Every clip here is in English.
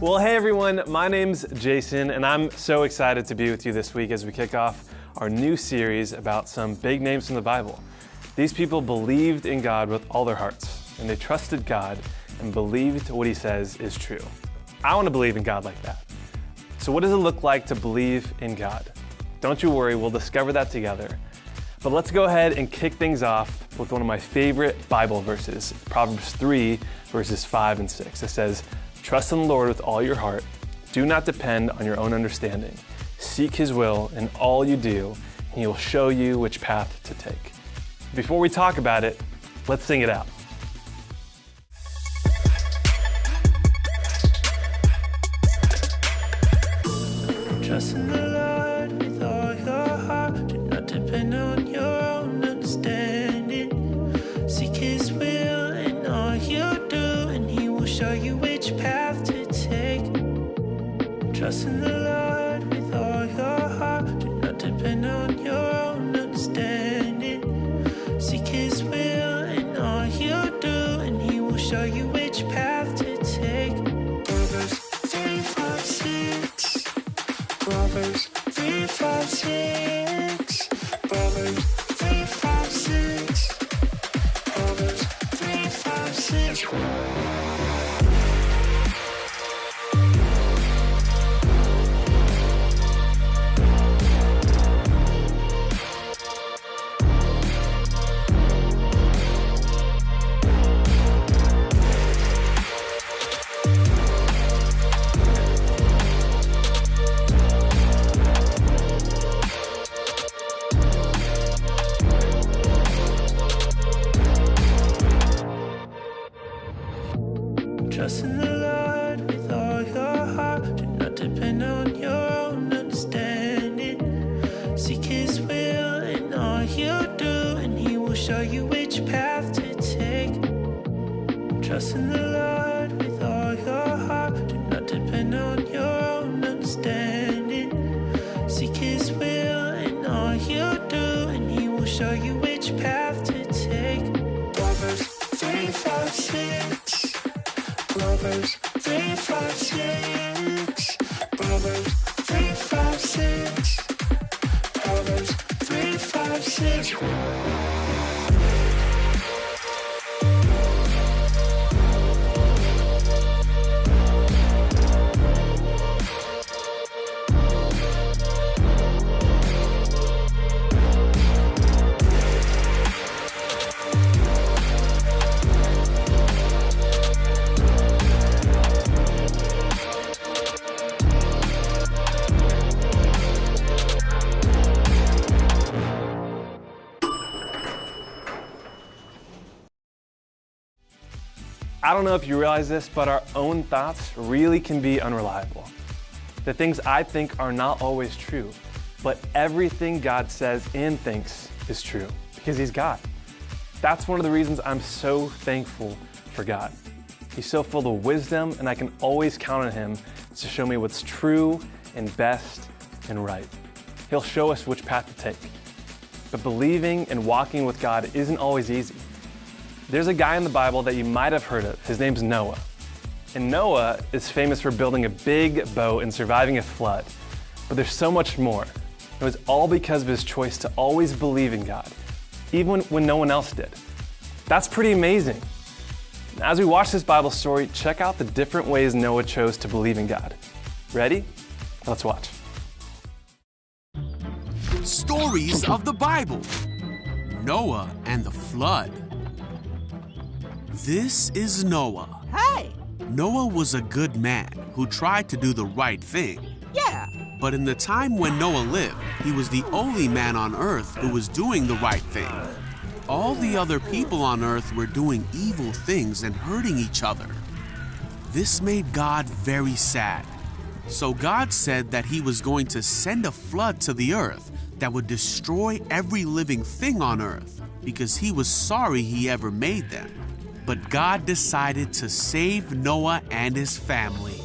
Well, hey everyone, my name's Jason, and I'm so excited to be with you this week as we kick off our new series about some big names from the Bible. These people believed in God with all their hearts, and they trusted God and believed what He says is true. I want to believe in God like that. So, what does it look like to believe in God? Don't you worry, we'll discover that together. But let's go ahead and kick things off with one of my favorite Bible verses, Proverbs 3, verses 5 and 6. It says, Trust in the Lord with all your heart. Do not depend on your own understanding. Seek His will in all you do, and He will show you which path to take. Before we talk about it, let's sing it out. Trust in the Lord with all your heart. Do not depend on your own understanding. Seek His will Trust in the Lord with all your heart. Do not depend on your own understanding. Seek His will in all you do, and He will show you which path to take. Proverbs 3, 5, 6. Proverbs 3, 5, 6. Proverbs 3, 5, 6. Proverbs 3, 5, 6. Trust in the Lord with all your heart. Do not depend on your own understanding. Seek His will in all you do, and He will show you which path to take. Trust in the Lord with all your heart. Do not depend on your own understanding. Seek His will in all you do, and He will show you which path to take. Proverbs 3, 5, 6. Proverbs I don't know if you realize this, but our own thoughts really can be unreliable. The things I think are not always true, but everything God says and thinks is true because He's God. That's one of the reasons I'm so thankful for God. He's so full of wisdom, and I can always count on Him to show me what's true and best and right. He'll show us which path to take. But believing and walking with God isn't always easy. There's a guy in the Bible that you might have heard of. His name's Noah. And Noah is famous for building a big boat and surviving a flood. But there's so much more. It was all because of his choice to always believe in God, even when no one else did. That's pretty amazing. As we watch this Bible story, check out the different ways Noah chose to believe in God. Ready? Let's watch. Stories of the Bible Noah and the Flood. This is Noah. Hey! Noah was a good man who tried to do the right thing. Yeah! But in the time when Noah lived, he was the only man on earth who was doing the right thing. All the other people on earth were doing evil things and hurting each other. This made God very sad. So God said that he was going to send a flood to the earth that would destroy every living thing on earth because he was sorry he ever made them. But God decided to save Noah and his family.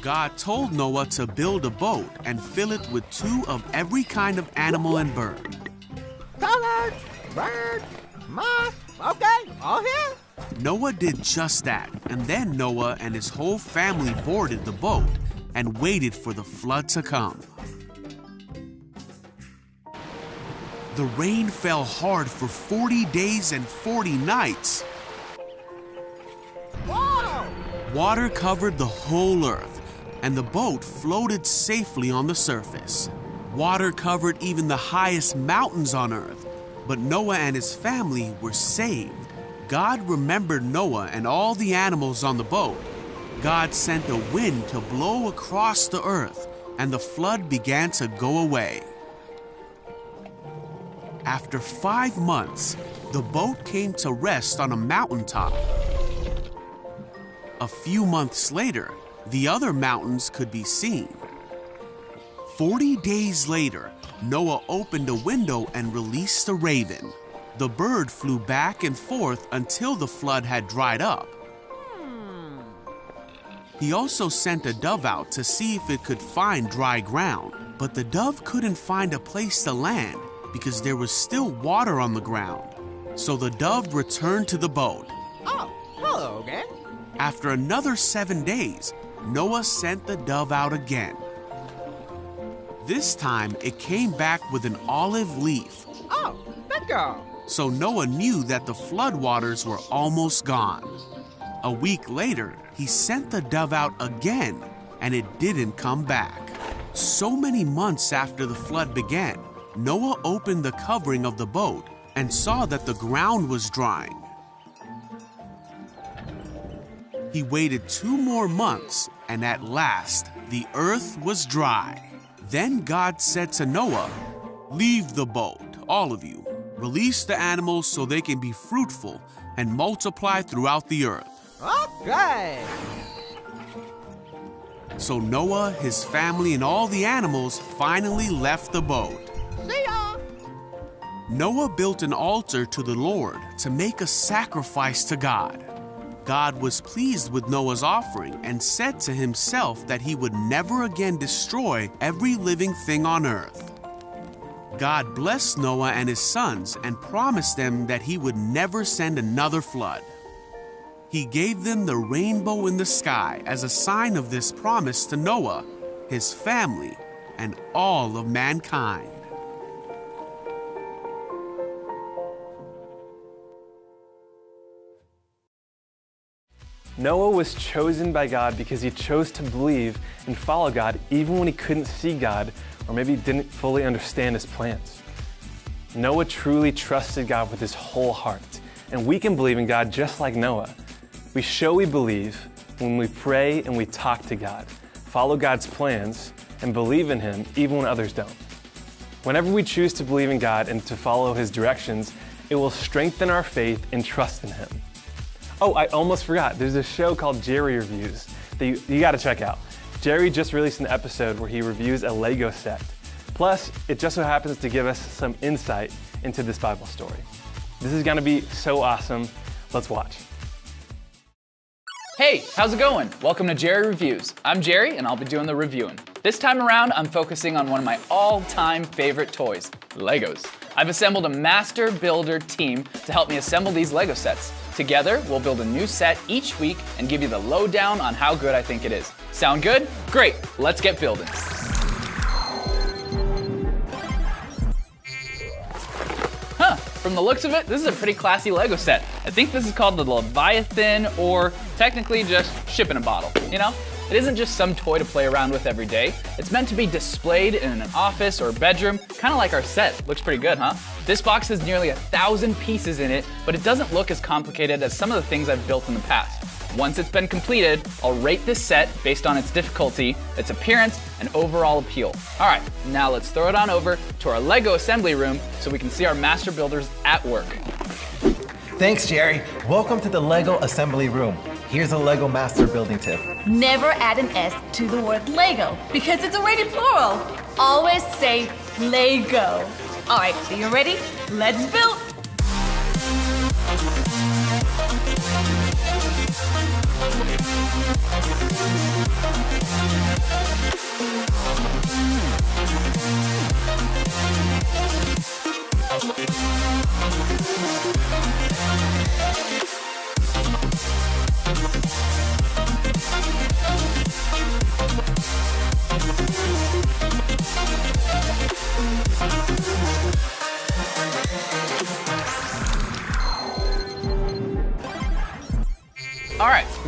God told Noah to build a boat and fill it with two of every kind of animal and bird. Colors, birds, moss, okay, all here. Noah did just that, and then Noah and his whole family boarded the boat and waited for the flood to come. The rain fell hard for 40 days and 40 nights. Water covered the whole earth, and the boat floated safely on the surface. Water covered even the highest mountains on earth, but Noah and his family were saved. God remembered Noah and all the animals on the boat. God sent a wind to blow across the earth, and the flood began to go away. After five months, the boat came to rest on a mountaintop. A few months later, the other mountains could be seen. Forty days later, Noah opened a window and released the raven. The bird flew back and forth until the flood had dried up. He also sent a dove out to see if it could find dry ground, but the dove couldn't find a place to land because there was still water on the ground. So the dove returned to the boat. Oh, hello again. After another seven days, Noah sent the dove out again. This time, it came back with an olive leaf, Oh, bingo. so Noah knew that the floodwaters were almost gone. A week later, he sent the dove out again, and it didn't come back. So many months after the flood began, Noah opened the covering of the boat and saw that the ground was drying. He waited two more months, and at last the earth was dry. Then God said to Noah, Leave the boat, all of you. Release the animals so they can be fruitful and multiply throughout the earth. Okay. So Noah, his family, and all the animals finally left the boat. See ya. Noah built an altar to the Lord to make a sacrifice to God. God was pleased with Noah's offering and said to himself that he would never again destroy every living thing on earth. God blessed Noah and his sons and promised them that he would never send another flood. He gave them the rainbow in the sky as a sign of this promise to Noah, his family, and all of mankind. Noah was chosen by God because he chose to believe and follow God even when he couldn't see God or maybe didn't fully understand his plans. Noah truly trusted God with his whole heart, and we can believe in God just like Noah. We show we believe when we pray and we talk to God, follow God's plans, and believe in Him even when others don't. Whenever we choose to believe in God and to follow His directions, it will strengthen our faith and trust in Him. Oh, I almost forgot. There's a show called Jerry Reviews that you, you got to check out. Jerry just released an episode where he reviews a Lego set. Plus, it just so happens to give us some insight into this Bible story. This is to be so awesome. Let's watch. Hey, how's it going? Welcome to Jerry Reviews. I'm Jerry and I'll be doing the reviewing. This time around, I'm focusing on one of my all time favorite toys Legos. I've assembled a master builder team to help me assemble these Lego sets. Together, we'll build a new set each week and give you the lowdown on how good I think it is. Sound good? Great, let's get building. Huh, from the looks of it, this is a pretty classy Lego set. I think this is called the Leviathan, or technically just ship in a bottle, you know? It isn't just some toy to play around with every day. It's meant to be displayed in an office or bedroom, kind of like our set. Looks pretty good, huh? This box has nearly a thousand pieces in it, but it doesn't look as complicated as some of the things I've built in the past. Once it's been completed, I'll rate this set based on its difficulty, its appearance, and overall appeal. All right, now let's throw it on over to our Lego assembly room so we can see our master builders at work. Thanks, Jerry. Welcome to the Lego assembly room. Here's a Lego master building tip. Never add an S to the word Lego because it's already plural. Always say Lego. All right, so you ready? Let's build.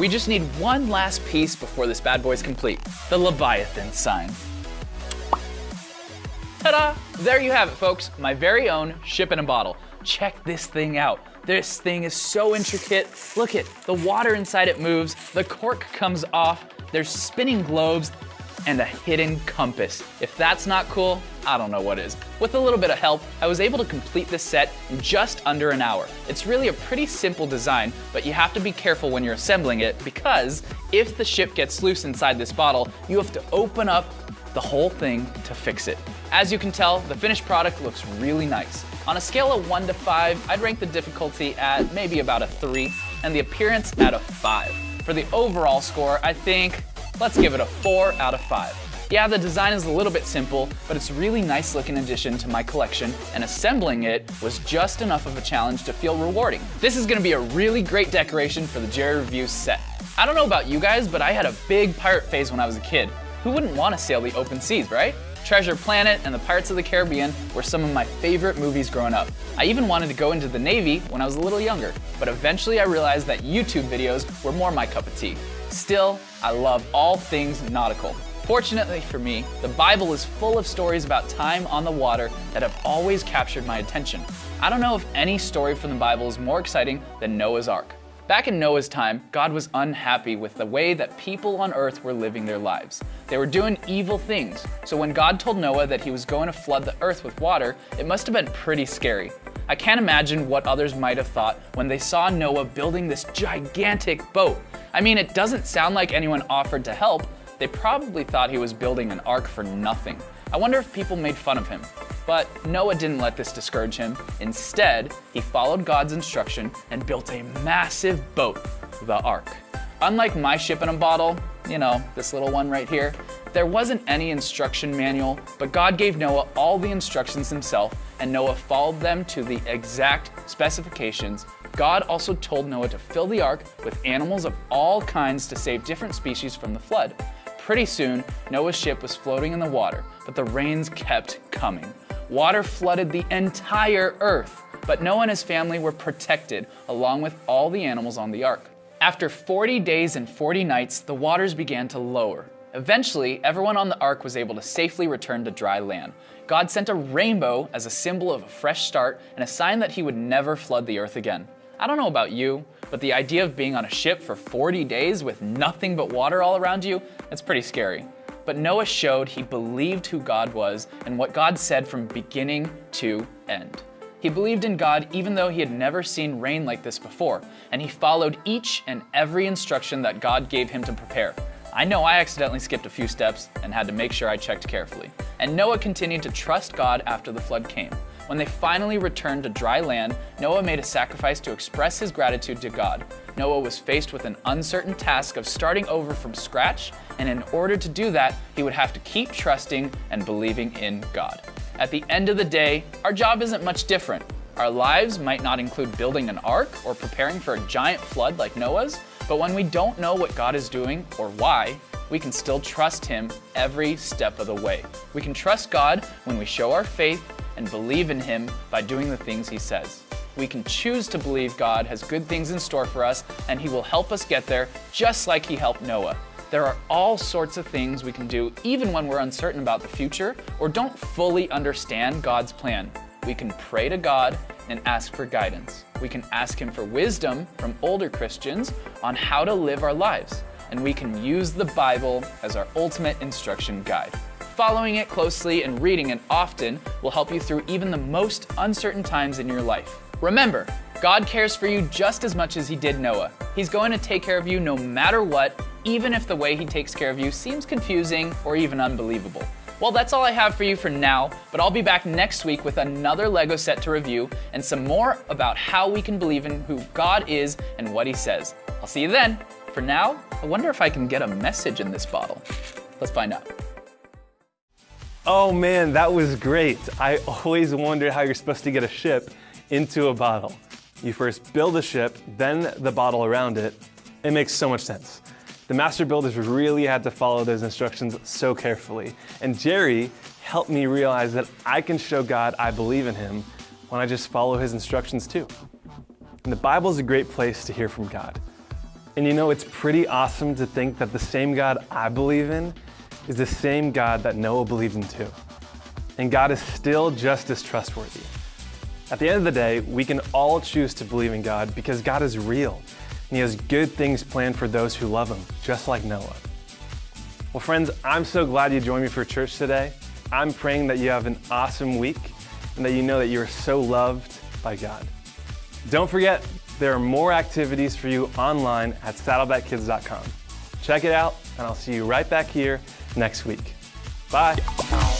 We just need one last piece before this bad boy's complete. The Leviathan sign. Ta-da! There you have it, folks. My very own ship in a bottle. Check this thing out. This thing is so intricate. Look it, the water inside it moves, the cork comes off, there's spinning globes, and a hidden compass. If that's not cool, I don't know what is. With a little bit of help, I was able to complete this set in just under an hour. It's really a pretty simple design, but you have to be careful when you're assembling it because if the ship gets loose inside this bottle, you have to open up the whole thing to fix it. As you can tell, the finished product looks really nice. On a scale of one to five, I'd rank the difficulty at maybe about a three and the appearance at a five. For the overall score, I think, let's give it a four out of five. Yeah, the design is a little bit simple, but it's a really nice looking addition to my collection, and assembling it was just enough of a challenge to feel rewarding. This is gonna be a really great decoration for the Jerry Review set. I don't know about you guys, but I had a big pirate phase when I was a kid. Who wouldn't want to sail the open seas, right? Treasure Planet and the Pirates of the Caribbean were some of my favorite movies growing up. I even wanted to go into the Navy when I was a little younger, but eventually I realized that YouTube videos were more my cup of tea. Still, I love all things nautical. Fortunately for me, the Bible is full of stories about time on the water that have always captured my attention. I don't know if any story from the Bible is more exciting than Noah's Ark. Back in Noah's time, God was unhappy with the way that people on earth were living their lives. They were doing evil things. So when God told Noah that he was going to flood the earth with water, it must have been pretty scary. I can't imagine what others might have thought when they saw Noah building this gigantic boat. I mean, it doesn't sound like anyone offered to help. They probably thought he was building an ark for nothing. I wonder if people made fun of him. But Noah didn't let this discourage him. Instead, he followed God's instruction and built a massive boat, the ark. Unlike my ship in a bottle, you know, this little one right here, there wasn't any instruction manual, but God gave Noah all the instructions himself, and Noah followed them to the exact specifications. God also told Noah to fill the ark with animals of all kinds to save different species from the flood. Pretty soon, Noah's ship was floating in the water, but the rains kept coming. Water flooded the entire earth, but Noah and his family were protected, along with all the animals on the ark. After 40 days and 40 nights, the waters began to lower. Eventually, everyone on the ark was able to safely return to dry land. God sent a rainbow as a symbol of a fresh start and a sign that he would never flood the earth again. I don't know about you, but the idea of being on a ship for 40 days with nothing but water all around you, it's pretty scary. But Noah showed he believed who God was and what God said from beginning to end. He believed in God even though he had never seen rain like this before, and he followed each and every instruction that God gave him to prepare. I know I accidentally skipped a few steps and had to make sure I checked carefully. And Noah continued to trust God after the flood came. When they finally returned to dry land, Noah made a sacrifice to express his gratitude to God. Noah was faced with an uncertain task of starting over from scratch, and in order to do that, he would have to keep trusting and believing in God. At the end of the day, our job isn't much different. Our lives might not include building an ark or preparing for a giant flood like Noah's, but when we don't know what God is doing or why, we can still trust Him every step of the way. We can trust God when we show our faith and believe in Him by doing the things He says. We can choose to believe God has good things in store for us and He will help us get there just like He helped Noah. There are all sorts of things we can do even when we're uncertain about the future or don't fully understand God's plan. We can pray to God and ask for guidance. We can ask Him for wisdom from older Christians on how to live our lives. And we can use the Bible as our ultimate instruction guide. Following it closely and reading it often will help you through even the most uncertain times in your life. Remember, God cares for you just as much as He did Noah. He's going to take care of you no matter what, even if the way He takes care of you seems confusing or even unbelievable. Well, that's all I have for you for now, but I'll be back next week with another LEGO set to review and some more about how we can believe in who God is and what He says. I'll see you then. For now, I wonder if I can get a message in this bottle. Let's find out. Oh man, that was great. I always wondered how you're supposed to get a ship into a bottle. You first build a ship, then the bottle around it. It makes so much sense. The master builders really had to follow those instructions so carefully. And Jerry helped me realize that I can show God I believe in him when I just follow his instructions too. And the Bible is a great place to hear from God. And you know, it's pretty awesome to think that the same God I believe in is the same God that Noah believed in too. And God is still just as trustworthy. At the end of the day, we can all choose to believe in God because God is real and He has good things planned for those who love Him, just like Noah. Well, friends, I'm so glad you joined me for church today. I'm praying that you have an awesome week and that you know that you are so loved by God. Don't forget, there are more activities for you online at saddlebackkids.com. Check it out, and I'll see you right back here next week. Bye.